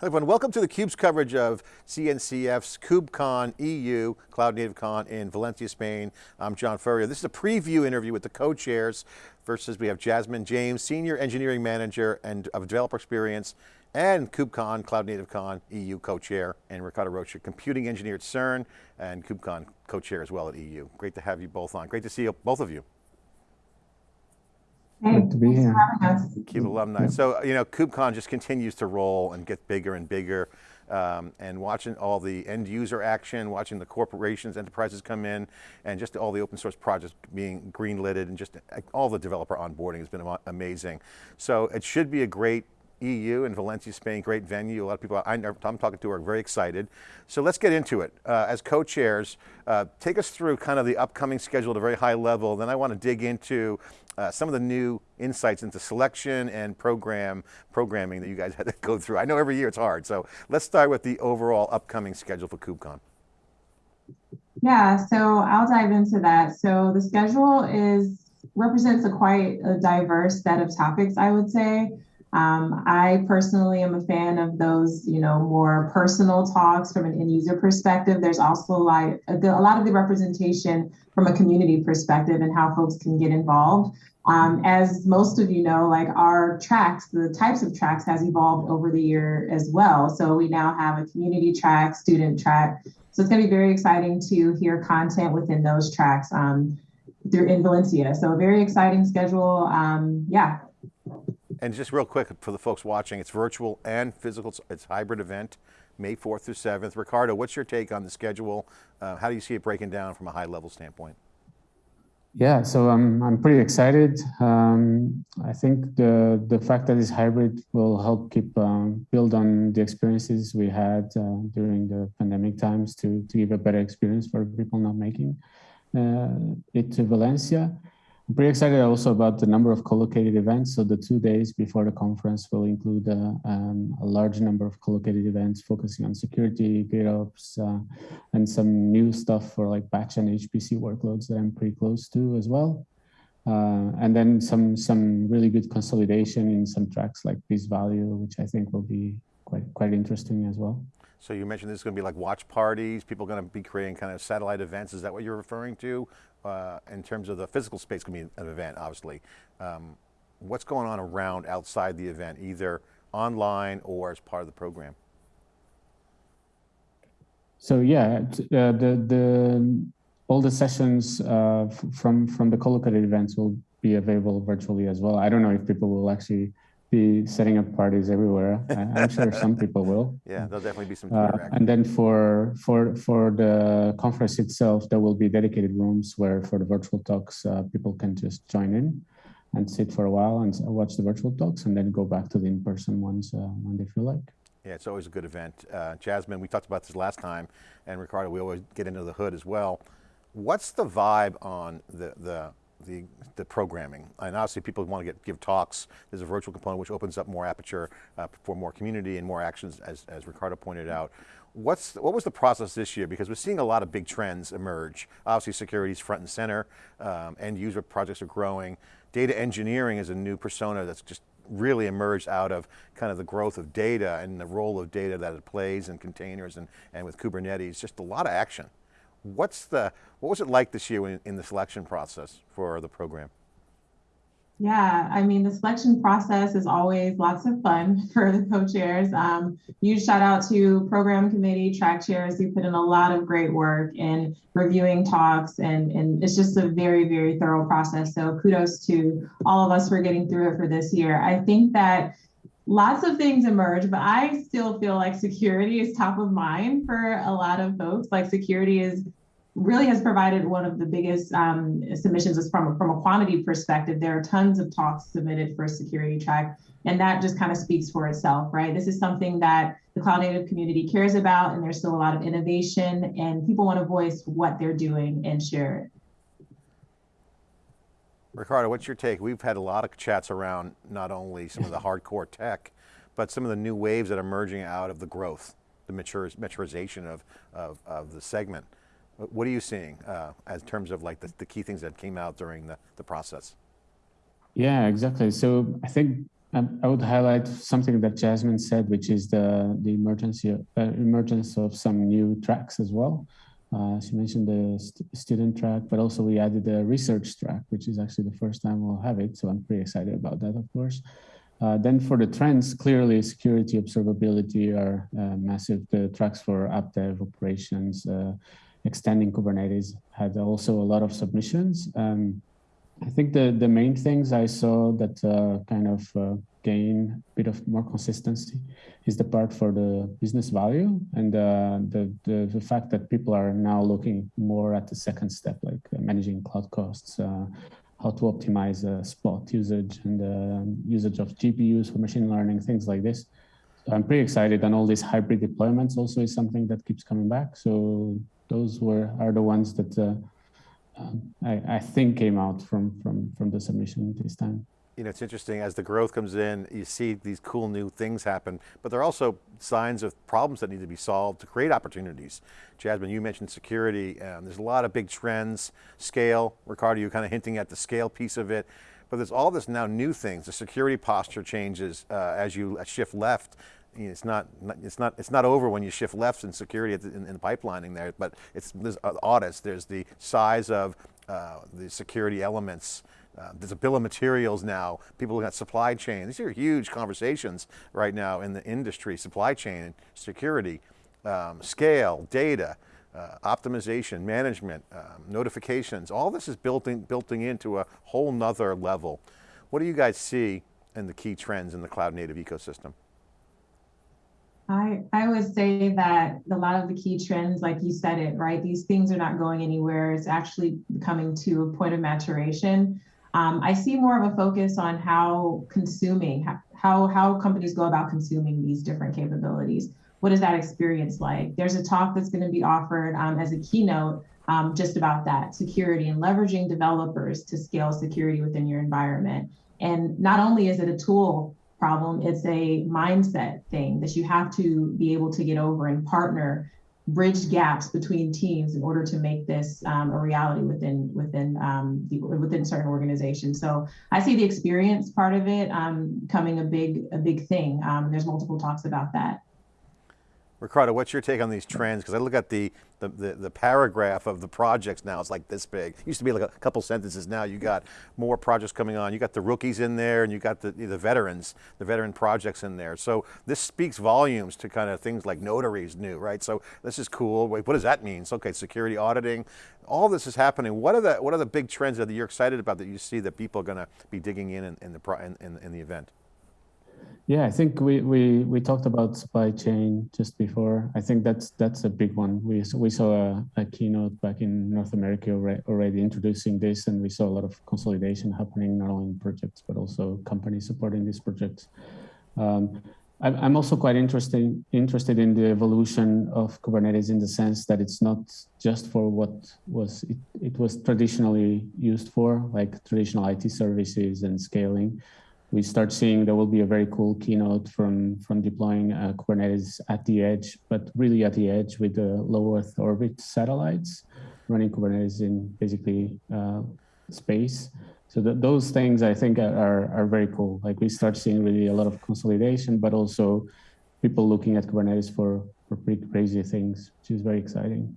Hello everyone, welcome to theCUBE's coverage of CNCF's KubeCon EU, Cloud Native Con in Valencia, Spain. I'm John Furrier. This is a preview interview with the co-chairs versus we have Jasmine James, Senior Engineering Manager and of Developer Experience and KubeCon, Cloud Native Con EU co-chair, and Ricardo Rocha, Computing Engineer at CERN and KubeCon co-chair as well at EU. Great to have you both on. Great to see you, both of you. Good to be here. CUBE alumni. So, you know, KubeCon just continues to roll and get bigger and bigger. Um, and watching all the end user action, watching the corporations, enterprises come in, and just all the open source projects being greenlighted and just all the developer onboarding has been amazing. So it should be a great EU in Valencia, Spain, great venue. A lot of people I, am talking to are very excited. So let's get into it. Uh, as co-chairs, uh, take us through kind of the upcoming schedule at a very high level. Then I want to dig into uh, some of the new insights into selection and program programming that you guys had to go through. I know every year it's hard. So let's start with the overall upcoming schedule for KubeCon. Yeah, so I'll dive into that. So the schedule is represents a quite a diverse set of topics, I would say. Um, I personally am a fan of those, you know, more personal talks from an end user perspective. There's also like a, a lot of the representation from a community perspective and how folks can get involved. Um, as most of you know, like our tracks, the types of tracks has evolved over the year as well. So we now have a community track, student track. So it's going to be very exciting to hear content within those tracks um, through in Valencia. So a very exciting schedule. Um, yeah, and just real quick for the folks watching, it's virtual and physical, it's hybrid event, May 4th through 7th. Ricardo, what's your take on the schedule? Uh, how do you see it breaking down from a high level standpoint? Yeah, so I'm, I'm pretty excited. Um, I think the, the fact that it's hybrid will help keep um, build on the experiences we had uh, during the pandemic times to, to give a better experience for people not making uh, it to Valencia. I'm pretty excited also about the number of co-located events. So the two days before the conference will include uh, um, a large number of co-located events focusing on security, GitOps, uh, and some new stuff for like batch and HPC workloads that I'm pretty close to as well. Uh, and then some some really good consolidation in some tracks like this Value, which I think will be quite quite interesting as well. So you mentioned this is going to be like watch parties, people going to be creating kind of satellite events. Is that what you're referring to? Uh, in terms of the physical space can be an event, obviously. Um, what's going on around outside the event, either online or as part of the program? So yeah, uh, the, the, all the sessions uh, from, from the co-located events will be available virtually as well. I don't know if people will actually be setting up parties everywhere. I, am sure some people will. Yeah, there'll definitely be some. Uh, and then for for for the conference itself, there will be dedicated rooms where for the virtual talks, uh, people can just join in and sit for a while and watch the virtual talks, and then go back to the in-person ones uh, when they feel like. Yeah, it's always a good event. Uh, Jasmine, we talked about this last time, and Ricardo, we always get into the hood as well. What's the vibe on the the the, the programming. And obviously people want to get give talks. There's a virtual component which opens up more aperture uh, for more community and more actions as, as Ricardo pointed out. What's, what was the process this year? Because we're seeing a lot of big trends emerge. Obviously security is front and center, um, end user projects are growing. Data engineering is a new persona that's just really emerged out of kind of the growth of data and the role of data that it plays in containers and, and with Kubernetes, just a lot of action. What's the, what was it like this year in, in the selection process for the program? Yeah, I mean, the selection process is always lots of fun for the co-chairs. Um, huge shout out to program committee, track chairs who put in a lot of great work in reviewing talks and, and it's just a very, very thorough process. So kudos to all of us for getting through it for this year. I think that lots of things emerge, but I still feel like security is top of mind for a lot of folks. Like security is really has provided one of the biggest um, submissions is from, from a quantity perspective. There are tons of talks submitted for security track, and that just kind of speaks for itself, right? This is something that the cloud native community cares about, and there's still a lot of innovation, and people want to voice what they're doing and share it. Ricardo, what's your take? We've had a lot of chats around not only some of the hardcore tech, but some of the new waves that are emerging out of the growth, the mature, maturization of, of, of the segment. What are you seeing uh, as terms of like the, the, key things that came out during the, the process? Yeah, exactly. So I think Um, I would highlight something that Jasmine said, which is the the emergency uh, emergence of some new tracks as well. Uh, she mentioned the st student track, but also we added the research track, which is actually the first time we'll have it. So I'm pretty excited about that, of course. Uh, then for the trends, clearly security observability are uh, massive. The tracks for app dev operations, uh, extending Kubernetes had also a lot of submissions. Um, I think the, the main things I saw that uh, kind of uh, gain a bit of more consistency is the part for the business value and uh, the, the, the fact that people are now looking more at the second step, like uh, managing cloud costs, uh, how to optimize uh, spot usage and usage of GPUs for machine learning, things like this. So I'm pretty excited and all these hybrid deployments also is something that keeps coming back. So those were are the ones that um, I, I, think came out from, from, from the submission this time. You know, it's interesting, as the growth comes in, you see these cool new things happen, but there are also signs of problems that need to be solved to create opportunities. Jasmine, you mentioned security, um, there's a lot of big trends, scale, Ricardo, you're kind of hinting at the scale piece of it, but there's all this now new things, the security posture changes uh, as you shift left, it's not, it's not, it's not over when you shift left in security in, in pipelining there, but it's, there's audits, there's the size of uh, the security elements, uh, there's a bill of materials now, people looking at supply chain. These are huge conversations right now in the industry, supply chain, and security, um, scale, data, uh, optimization, management, um, notifications, all this is built, in, built into a whole nother level. What do you guys see in the key trends in the cloud native ecosystem? I, I would say that a lot of the key trends, like you said it, right? These things are not going anywhere. It's actually coming to a point of maturation. Um, I see more of a focus on how consuming, how, how companies go about consuming these different capabilities. What is that experience like? There's a talk that's going to be offered um, as a keynote um, just about that security and leveraging developers to scale security within your environment. And not only is it a tool problem. It's a mindset thing that you have to be able to get over and partner, bridge gaps between teams in order to make this um, a reality within within um, the, within certain organizations. So I see the experience part of it um, coming a big a big thing. Um, there's multiple talks about that. Ricardo, what's your take on these trends? Because I look at the, the, the, the, paragraph of the projects now, it's like this big. It used to be like a couple sentences now, you got more projects coming on. You got the rookies in there and you got the, the veterans, the veteran projects in there. So this speaks volumes to kind of things like notaries new, right? So this is cool. Wait, what does that mean? So, okay, security auditing, all this is happening. What are the, what are the big trends that you're excited about that you see that people are going to be digging in in, in the, in, in, in the event? Yeah, I think we, we, we talked about supply chain just before. I think that's that's a big one. We, we saw a, a keynote back in North America already introducing this, and we saw a lot of consolidation happening, not only in projects, but also companies supporting these projects. Um, I'm also quite interested interested in the evolution of Kubernetes in the sense that it's not just for what was it, it was traditionally used for, like traditional IT services and scaling, we start seeing there will be a very cool keynote from from deploying uh, Kubernetes at the edge, but really at the edge with the low Earth orbit satellites, running Kubernetes in basically uh, space. So those things I think are, are very cool. Like we start seeing really a lot of consolidation, but also people looking at Kubernetes for, for pretty crazy things, which is very exciting.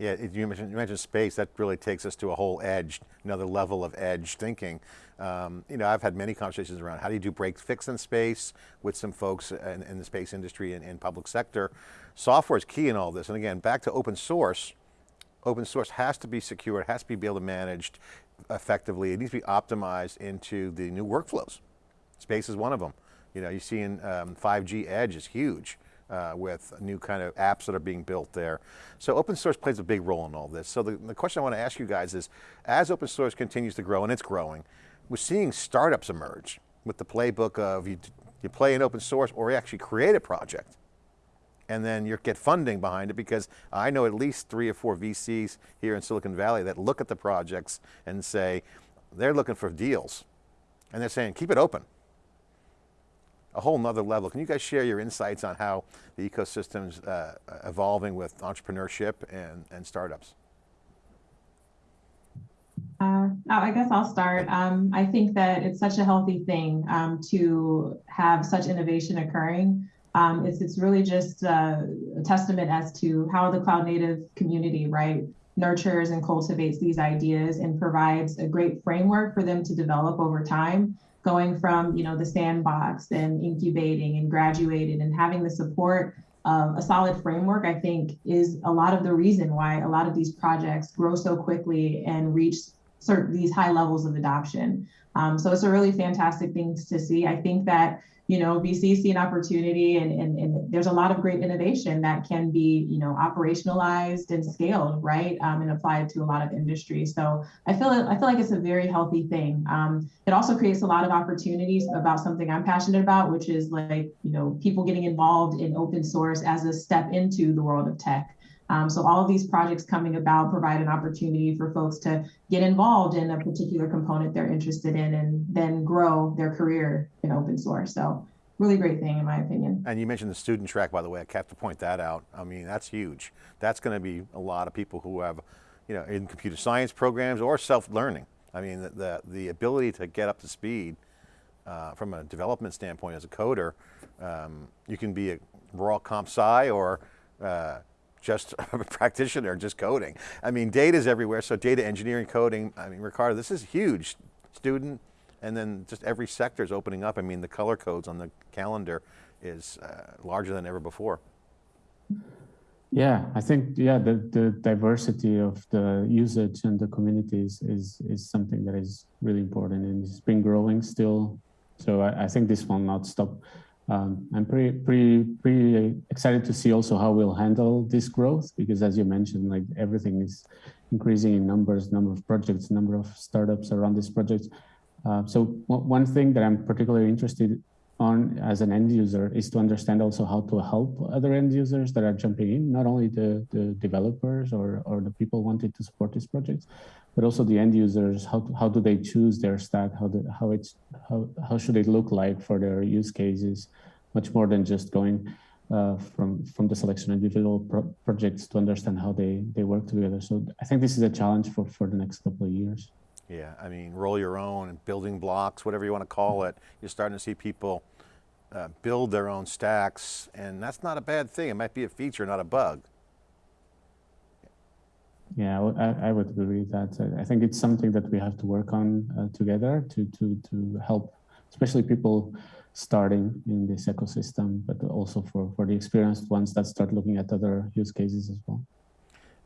Yeah, you mentioned, you mentioned space, that really takes us to a whole edge, another level of edge thinking. Um, you know, I've had many conversations around how do you do break fix in space with some folks in, in the space industry and, and public sector. Software is key in all this. And again, back to open source, open source has to be secure, it has to be able to managed effectively. It needs to be optimized into the new workflows. Space is one of them. You know, you see in um, 5G edge is huge uh, with new kind of apps that are being built there. So open source plays a big role in all this. So the, the question I want to ask you guys is, as open source continues to grow, and it's growing, we're seeing startups emerge with the playbook of you, you play in open source or you actually create a project and then you get funding behind it because I know at least three or four VCs here in Silicon Valley that look at the projects and say, they're looking for deals. And they're saying, keep it open a whole nother level. Can you guys share your insights on how the ecosystem's uh, evolving with entrepreneurship and, and startups? Uh, I guess I'll start. Um, I think that it's such a healthy thing um, to have such innovation occurring. Um, it's it's really just uh, a testament as to how the cloud native community, right, nurtures and cultivates these ideas and provides a great framework for them to develop over time. Going from you know the sandbox and incubating and graduating and having the support of a solid framework, I think, is a lot of the reason why a lot of these projects grow so quickly and reach certain these high levels of adoption. Um, so it's a really fantastic thing to see. I think that you know VC see an opportunity, and, and and there's a lot of great innovation that can be you know operationalized and scaled right um, and applied to a lot of industries. So I feel I feel like it's a very healthy thing. Um, it also creates a lot of opportunities about something I'm passionate about, which is like you know people getting involved in open source as a step into the world of tech. Um, so all of these projects coming about provide an opportunity for folks to get involved in a particular component they're interested in and then grow their career in open source. So really great thing in my opinion. And you mentioned the student track, by the way, I have to point that out. I mean, that's huge. That's going to be a lot of people who have, you know, in computer science programs or self-learning. I mean, the, the, the, ability to get up to speed uh, from a development standpoint as a coder, um, you can be a raw comp sci or uh, just a practitioner, just coding. I mean, data is everywhere, so data engineering, coding, I mean, Ricardo, this is huge. Student, and then just every sector is opening up. I mean, the color codes on the calendar is uh, larger than ever before. Yeah, I think, yeah, the, the diversity of the usage and the communities is, is something that is really important and it's been growing still. So I, I think this will not stop um, I'm pretty, pretty, pretty excited to see also how we'll handle this growth because as you mentioned, like everything is increasing in numbers, number of projects, number of startups around these projects. Uh, so one thing that I'm particularly interested on as an end user is to understand also how to help other end users that are jumping in, not only the, the developers or, or the people wanting to support these projects, but also the end users, how, how do they choose their stack, how, the, how, it's, how, how should it look like for their use cases, much more than just going uh, from, from the selection of individual pro projects to understand how they, they work together. So I think this is a challenge for, for the next couple of years. Yeah, I mean, roll your own, building blocks, whatever you want to call it. You're starting to see people uh, build their own stacks, and that's not a bad thing. It might be a feature, not a bug. Yeah, I, I would agree with that. I think it's something that we have to work on uh, together to, to, to help, especially people starting in this ecosystem, but also for, for the experienced ones that start looking at other use cases as well.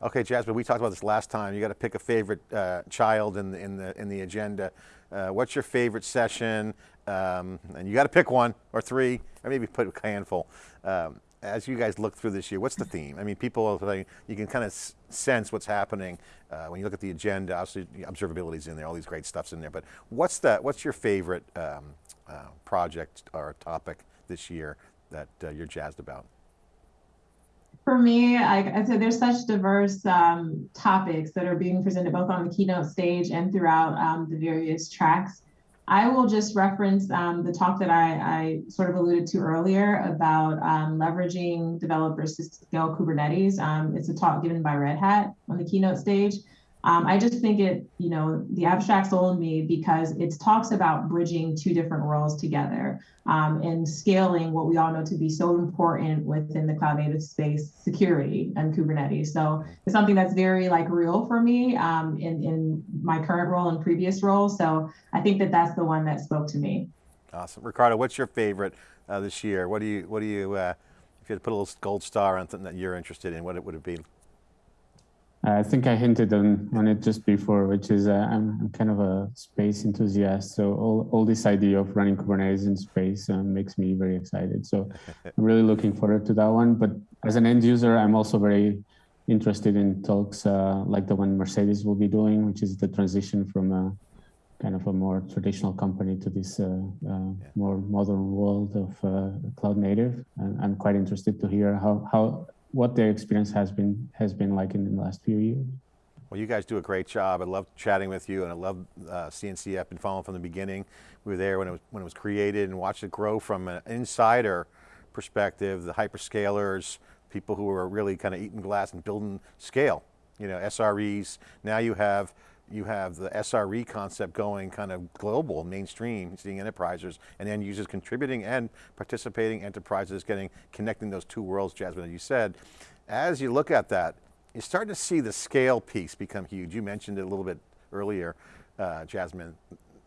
Okay, Jasmine, we talked about this last time. You got to pick a favorite uh, child in the, in the, in the agenda. Uh, what's your favorite session? Um, and you got to pick one or three, or maybe put a handful. Um, as you guys look through this year, what's the theme? I mean, people, you can kind of sense what's happening uh, when you look at the agenda. Obviously, observability is in there, all these great stuff's in there. But what's the, what's your favorite um, uh, project or topic this year that uh, you're jazzed about? For me, I, I said there's such diverse um, topics that are being presented both on the keynote stage and throughout um, the various tracks. I will just reference um, the talk that I, I, sort of alluded to earlier about um, leveraging developers to scale Kubernetes. Um, it's a talk given by Red Hat on the keynote stage. Um, I just think it, you know, the abstract sold me because it talks about bridging two different worlds together um, and scaling what we all know to be so important within the cloud native space, security and Kubernetes. So it's something that's very like real for me um, in, in my current role and previous roles. So I think that that's the one that spoke to me. Awesome. Ricardo, what's your favorite uh, this year? What do you, what do you, uh, if you had to put a little gold star on something that you're interested in, what it would it be? I think I hinted on, on it just before, which is uh, I'm, I'm, kind of a space enthusiast. So all, all this idea of running Kubernetes in space uh, makes me very excited. So I'm really looking forward to that one. But as an end user, I'm also very interested in talks uh, like the one Mercedes will be doing, which is the transition from a kind of a more traditional company to this uh, uh, yeah. more modern world of uh, cloud native. And I'm quite interested to hear how, how what their experience has been has been like in the last few years. Well, you guys do a great job. I love chatting with you, and I love uh, CNCF. I've been following from the beginning. We were there when it was when it was created, and watched it grow from an insider perspective. The hyperscalers, people who are really kind of eating glass and building scale. You know, SREs. Now you have you have the SRE concept going kind of global, mainstream, seeing enterprises and end users contributing and participating enterprises getting, connecting those two worlds, Jasmine, as you said. As you look at that, you're starting to see the scale piece become huge. You mentioned it a little bit earlier, uh, Jasmine.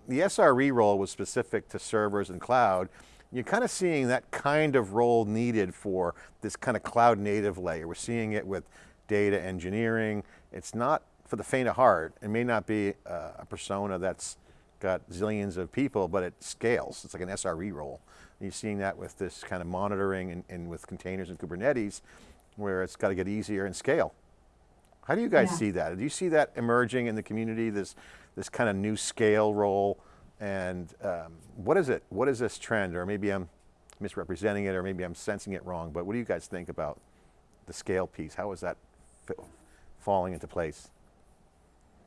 The SRE role was specific to servers and cloud. You're kind of seeing that kind of role needed for this kind of cloud native layer. We're seeing it with data engineering. It's not for the faint of heart. It may not be uh, a persona that's got zillions of people, but it scales. It's like an SRE role. And you're seeing that with this kind of monitoring and, and with containers and Kubernetes, where it's got to get easier and scale. How do you guys Yeah. see that? Do you see that emerging in the community, this, this kind of new scale role? And um, what is it? What is this trend? Or maybe I'm misrepresenting it, or maybe I'm sensing it wrong, but what do you guys think about the scale piece? How is that falling into place?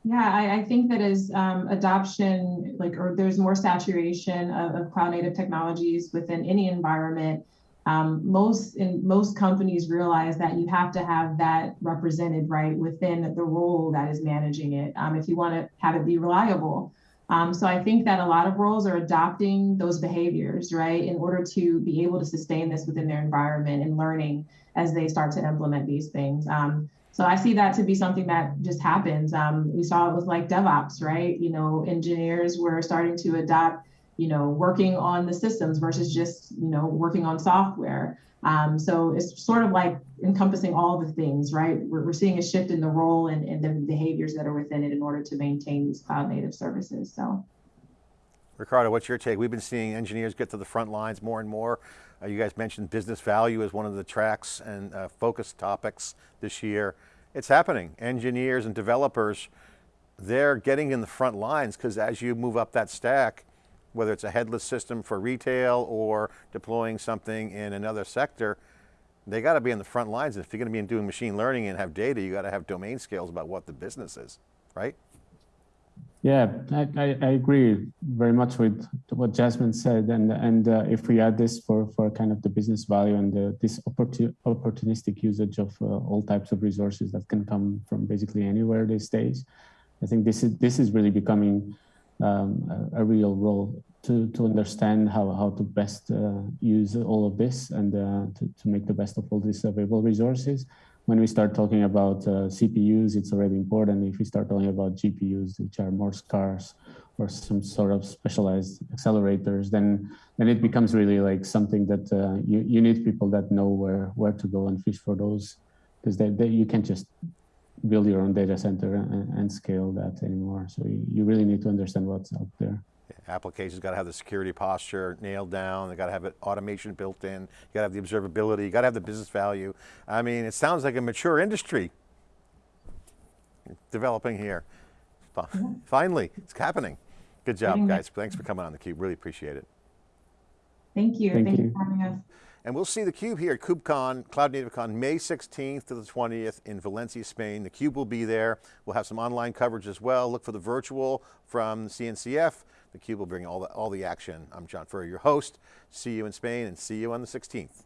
Yeah, I, I think that as um, adoption, like, or there's more saturation of, of cloud native technologies within any environment, um, most in most companies realize that you have to have that represented right within the role that is managing it um, if you want to have it be reliable. Um, so I think that a lot of roles are adopting those behaviors, right, in order to be able to sustain this within their environment and learning as they start to implement these things. So I see that to be something that just happens. Um, we saw it with like DevOps, right? You know, engineers were starting to adopt, you know, working on the systems versus just, you know, working on software. Um, so it's sort of like encompassing all the things, right? We're, we're seeing a shift in the role and, and the behaviors that are within it in order to maintain these cloud native services. So. Ricardo, what's your take? We've been seeing engineers get to the front lines more and more. Uh, you guys mentioned business value as one of the tracks and uh, focus topics this year. It's happening. Engineers and developers, they're getting in the front lines because as you move up that stack, whether it's a headless system for retail or deploying something in another sector, they got to be in the front lines. And If you're going to be doing machine learning and have data, you got to have domain skills about what the business is, right? Yeah, I, I, I agree very much with what Jasmine said, and and uh, if we add this for for kind of the business value and the, this opportu opportunistic usage of uh, all types of resources that can come from basically anywhere these days, I think this is this is really becoming um, a, a, real role to to understand how how to best uh, use all of this and uh, to to make the best of all these available resources when we start talking about uh, CPUs, it's already important. If we start talking about GPUs, which are more scarce, or some sort of specialized accelerators, then then it becomes really like something that uh, you you need people that know where where to go and fish for those, because they, they, you can't just build your own data center and, and scale that anymore. So you, you really need to understand what's out there. Applications got to have the security posture nailed down. They got to have it automation built in. You got to have the observability. You got to have the business value. I mean, it sounds like a mature industry developing here. Mm-hmm. Finally, it's happening. Good job, guys. Thanks for coming on theCUBE. Really appreciate it. Thank you. Thank Thank you. you for having us. And we'll see theCUBE here at KubeCon, Cloud Native Con, May 16th to the 20th in Valencia, Spain. theCUBE will be there. We'll have some online coverage as well. Look for the virtual from CNCF. theCUBE will bring all the, all the action. I'm John Furrier, your host. See you in Spain and see you on the 16th.